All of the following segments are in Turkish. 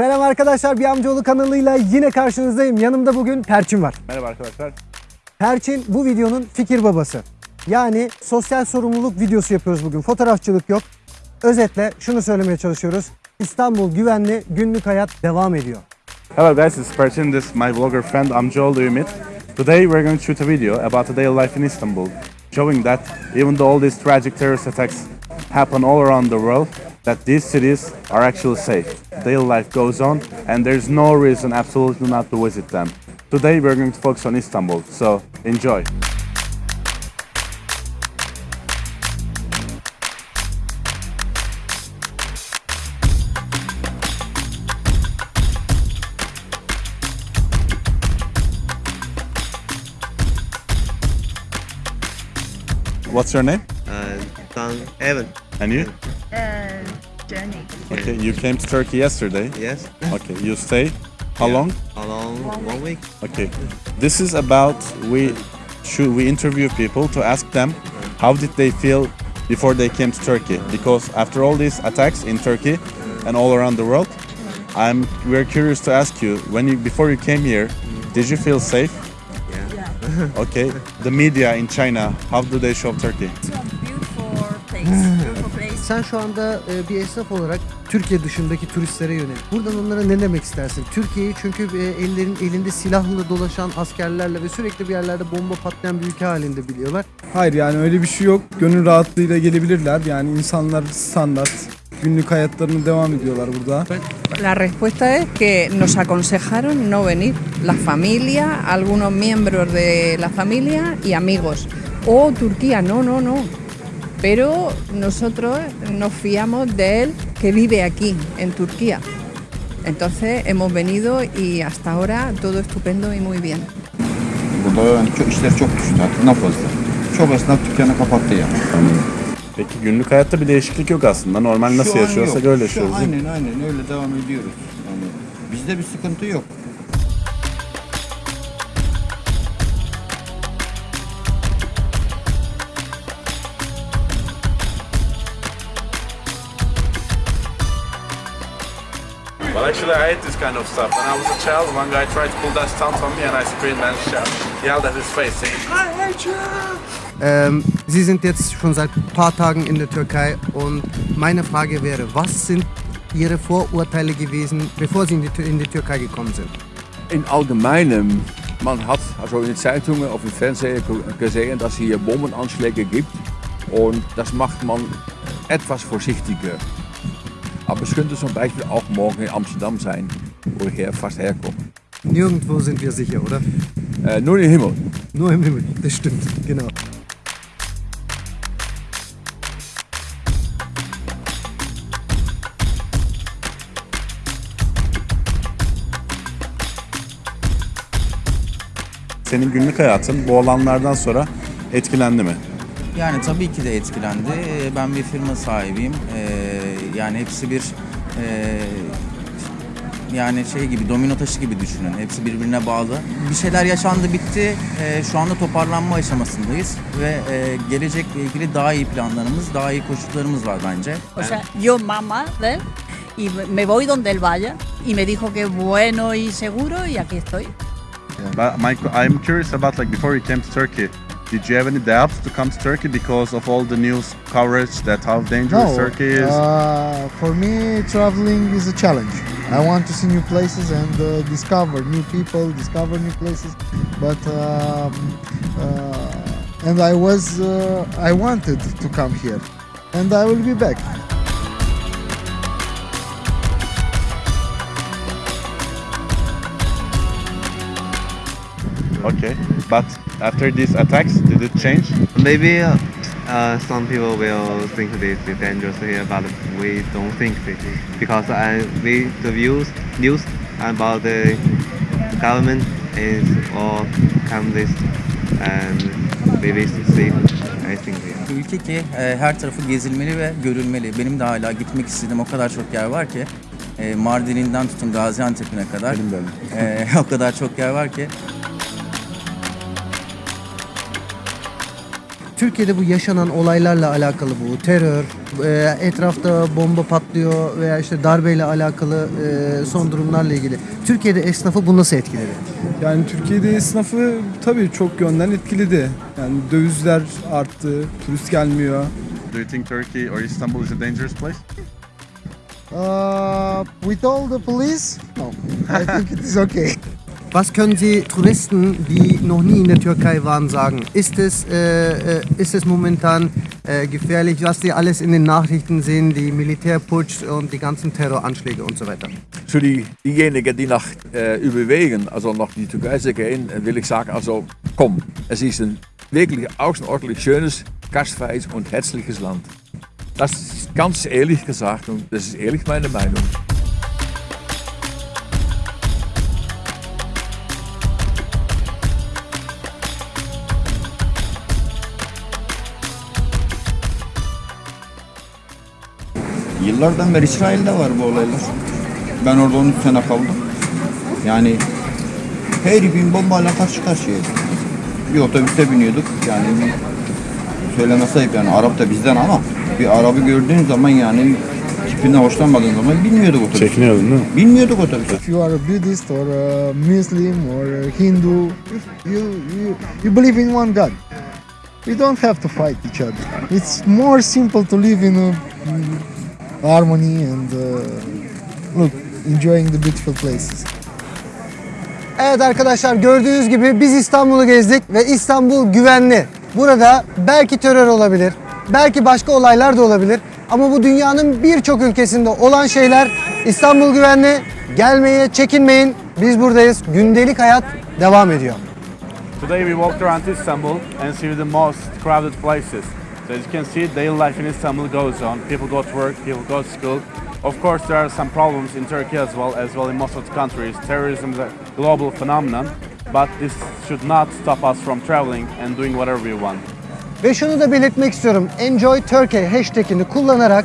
Selam arkadaşlar, bir amcaoğlu kanalıyla yine karşınızdayım. Yanımda bugün Perçin var. Merhaba arkadaşlar. Perçin bu videonun fikir babası. Yani sosyal sorumluluk videosu yapıyoruz bugün. Fotoğrafçılık yok. Özetle şunu söylemeye çalışıyoruz. İstanbul güvenli, günlük hayat devam ediyor. Hello guys, it's Perchin. This is my vlogger friend Amjol Ümit. Today we're going to shoot a video about a daily life in Istanbul, showing that even though all these tragic terrorist attacks happen all around the world, that these cities are actually safe. Daily life goes on, and there's no reason absolutely not to visit them. Today we're going to focus on Istanbul, so enjoy. What's your name? Uh, Evan. And you? Jenny. Okay, you came to Turkey yesterday. Yes. Okay, you stay. How Yeah. long? How long? One week. Okay. This is about we should we interview people to ask them how did they feel before they came to Turkey because after all these attacks in Turkey and all around the world I'm we're curious to ask you when you before you came here did you feel safe? Yeah. Okay. The media in China how do they show Turkey? Sen şu anda e, bir esnaf olarak Türkiye dışındaki turistlere yönelik. Buradan onlara ne demek istersin? Türkiye'yi çünkü e, ellerin elinde silahla dolaşan askerlerle ve sürekli bir yerlerde bomba patlayan bir ülke halinde biliyorlar. Hayır yani öyle bir şey yok. Gönül rahatlığıyla gelebilirler. Yani insanlar standart günlük hayatlarını devam ediyorlar burada. La respuesta es que nos aconsejaron no venir, la familia, algunos miembros de la familia y amigos. O Turquía, no, no, no. Pero nosotros nos fiamos de él que vive aquí, en Turquía. Entonces hemos venido y hasta ahora todo estupendo y muy bien. Burada yani çok, işler çok düştü artık ne fazla. Çok esnaf dükkanı kapattı yani. Peki günlük hayatta bir değişiklik yok aslında. Normal nasıl Şu an yaşıyorsak yok. öyle Şu yaşıyoruz. değil mi? Aynen aynen öyle devam ediyoruz. Yani bizde bir sıkıntı yok. Actually, I hate this kind of stuff. When I was a child, one guy tried to pull that stunt on me, and I screamed and shout, yelled at his face, saying, "I hate you!" Ähm, Sie sind jetzt schon seit ein paar Tagen in der Türkei und meine Frage wäre, was sind Ihre Vorurteile gewesen, bevor Sie in die, in die Türkei gekommen sind? In allgemeinem, man hat also in den Zeitungen auf dem Fernseher ge- gesehen, dass es hier Bombenanschläge gibt und das macht man etwas vorsichtiger. Aber es könnte zum Beispiel auch morgen in Amsterdam sein, wo ich her, fast herkomme. Nirgendwo sind wir sicher, oder? Äh, nur im Himmel. Nur im Himmel, das stimmt, genau. Senin günlük hayatın bu olanlardan sonra etkilendi mi? Yani tabii ki de etkilendi. Ee, Ben bir firma sahibiyim. Ee, Yani hepsi bir ee, yani şey gibi domino taşı gibi düşünün. Hepsi birbirine bağlı. Bir şeyler yaşandı bitti. Ee, Şu anda toparlanma aşamasındayız ve ee, gelecekle ilgili daha iyi planlarımız, daha iyi koşullarımız var bence. O sea, yo mamá de él y me voy donde él vaya y me dijo que bueno y seguro y aquí estoy. But my, I'm curious about like before you came to Turkey, did you have any doubts to come to Turkey because of all the news coverage that how dangerous Turkey is? Uh, for me, traveling is a challenge. I want to see new places and uh, discover new people, discover new places. But um, uh, and I was, uh, I wanted to come here, and I will be back. Okay, but after these attacks, did it change? Maybe uh, uh, some people will think this is dangerous here, but we don't think this because I we the views news about the government is all communist and maybe safe. I think. Yeah. Bir ülke ki ee, her tarafı gezilmeli ve görülmeli. Benim de hala gitmek istediğim o kadar çok yer var ki. ee, Mardin'inden tutun Gaziantep'ine kadar. Benim de. Ee, o kadar çok yer var ki. Türkiye'de bu yaşanan olaylarla alakalı bu terör, e, etrafta bomba patlıyor veya işte darbeyle alakalı e, son durumlarla ilgili. Türkiye'de esnafı bu nasıl etkiledi? Yani Türkiye'de esnafı tabii çok yönden etkiledi. Yani dövizler arttı, turist gelmiyor. Do you think Turkey or Istanbul is a dangerous place? Uh, with all the police, no. I think it is okay. Was können Sie Touristen, die noch nie in der Türkei waren, sagen? Ist es, äh, äh, ist es momentan äh, gefährlich, was Sie alles in den Nachrichten sehen, die Militärputsch und die ganzen Terroranschläge und so weiter? Für die, diejenigen, die nach äh, überwegen, also nach die Türkei zu gehen, will ich sagen, also komm, es ist ein wirklich außerordentlich schönes, gastfreies und herzliches Land. Das ist ganz ehrlich gesagt und das ist ehrlich meine Meinung. Yıllardan beri İsrail'de var bu olaylar. Ben orada 13 sene kaldım. Yani her gün bombayla karşı karşıyaydık. Bir otobüste biniyorduk. Yani söylemesi ayıp yani Arap da bizden ama bir Arabı gördüğün zaman yani tipinden hoşlanmadığın zaman binmiyorduk otobüse. Çekiniyordun değil mi? Binmiyorduk otobüse. if you are a Buddhist or a Muslim or a Hindu, if you, you, you believe in one God. We don't have to fight each other. It's more simple to live in a, harmony and uh, look, enjoying the beautiful places. Evet arkadaşlar gördüğünüz gibi biz İstanbul'u gezdik ve İstanbul güvenli. Burada belki terör olabilir, belki başka olaylar da olabilir. Ama bu dünyanın birçok ülkesinde olan şeyler İstanbul güvenli. Gelmeye çekinmeyin. Biz buradayız. Gündelik hayat devam ediyor. Today we walked around Istanbul and see the most crowded places. So as you can see, daily life in Istanbul goes on. People go to work, people go to school. Of course, there are some problems in Turkey as well, as well in most of the countries. Terrorism is a global phenomenon, but this should not stop us from traveling and doing whatever we want. Ve şunu da belirtmek istiyorum. Enjoy Turkey hashtagini kullanarak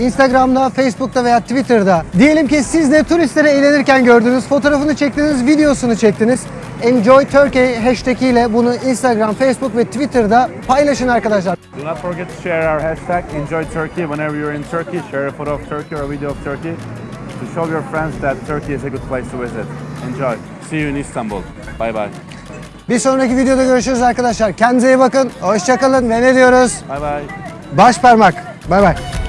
Instagram'da, Facebook'ta veya Twitter'da diyelim ki siz de turistleri eğlenirken gördünüz, fotoğrafını çektiniz, videosunu çektiniz. Enjoy Turkey hashtag ile bunu Instagram, Facebook ve Twitter'da paylaşın arkadaşlar. Do not forget to share our hashtag Enjoy Turkey whenever you're in Turkey. Share a photo of Turkey or a video of Turkey to show your friends that Turkey is a good place to visit. Enjoy. See you in Istanbul. Bye bye. Bir sonraki videoda görüşürüz arkadaşlar. Kendinize iyi bakın. Hoşçakalın ve ne diyoruz? Bye bye. Baş parmak. Bay bay.